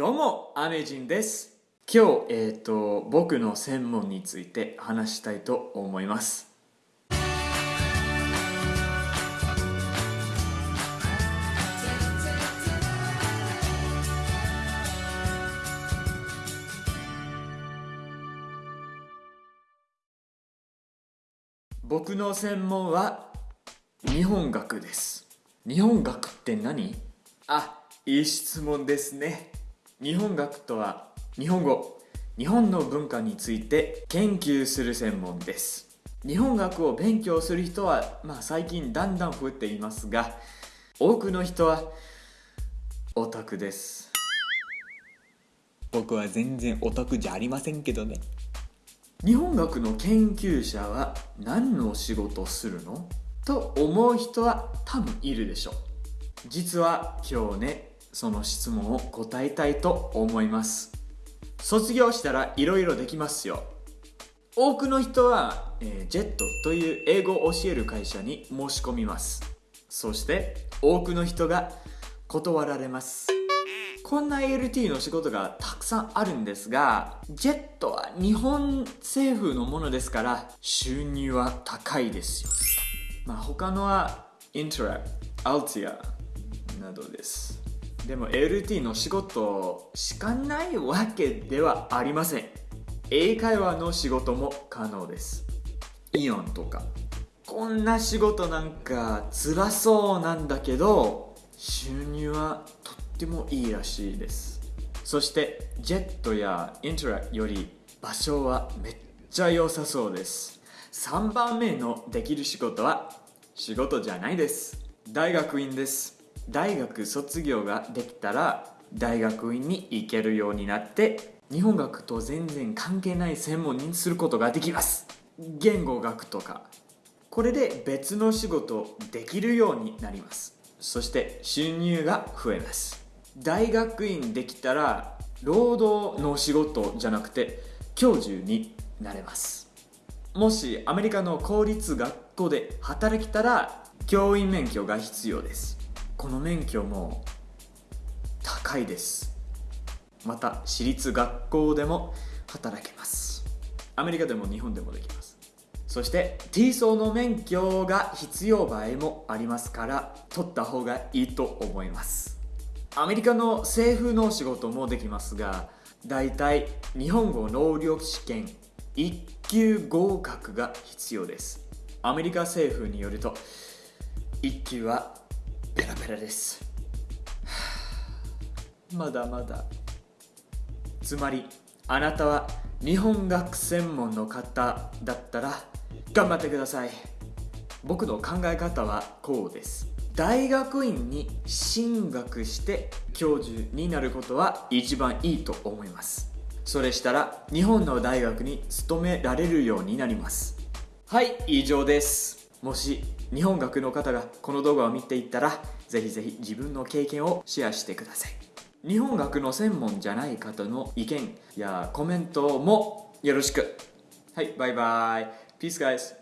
どうも、アメジンです。今日、えっ、と、僕の専門について話したいと思います。僕の専門は日本学です。日本学って何？あ、いい質問ですね。日本学とは日本語、日本の文化について研究する専門です。日本学を勉強する人は、まあ、最近だんだん増えていますが、多くの人はオタクです。僕は全然オタクじゃありませんけどね。日本学の研究者は何の仕事をするの？と思う人は多分いるでしょう実は今日ねその質問を答えたいと思います卒業したらいろいろできますよ多くの人は、えージェットという英語を教える会社に申し込みますそして多くの人が断られますこんな ALT の仕事がたくさんあるんですが、ジェットは日本政府のものですから、収入は高いですよ。まあ他のは、イントラ、アルティアなどです。でも LT の仕事しかないわけではありません。英会話の仕事も可能です。イオンとか。こんな仕事なんか辛そうなんだけど、収入はとってもいいらしいですそしてジェットやイントラより場所はめっちゃ良さそうです3番目のできる仕事は仕事じゃないです大学院です大学卒業ができたら大学院に行けるようになって日本学と全然関係ない専門にすることができます。言語学とか。これで別の仕事できるようになります。そして収入が増えます。大学院できたら労働の仕事じゃなくて教授になれます。もしアメリカの公立学校で働きたら教員免許が必要です。この免許も高いです。また私立学校でも働けます。アメリカでも日本でもできます。そして T 層の免許が必要場合もありますから取った方がいいと思います。アメリカの政府の仕事もできますがだいたい日本語能力試験1級合格が必要です。アメリカ政府によると1級はペラペラです。はあ。まだまだ。つまりあなたは日本学専門の方だったら頑張ってください。僕の考え方はこうです。大学院に進学して教授になることは一番いいと思います。それしたら日本の大学に勤められるようになります。はい以上です。もし日本学の方がこの動画を見ていったらぜひぜひ自分の経験をシェアしてください。日本学の専門じゃない方の意見やコメントもよろしく。はいバイバイ。Peace guys.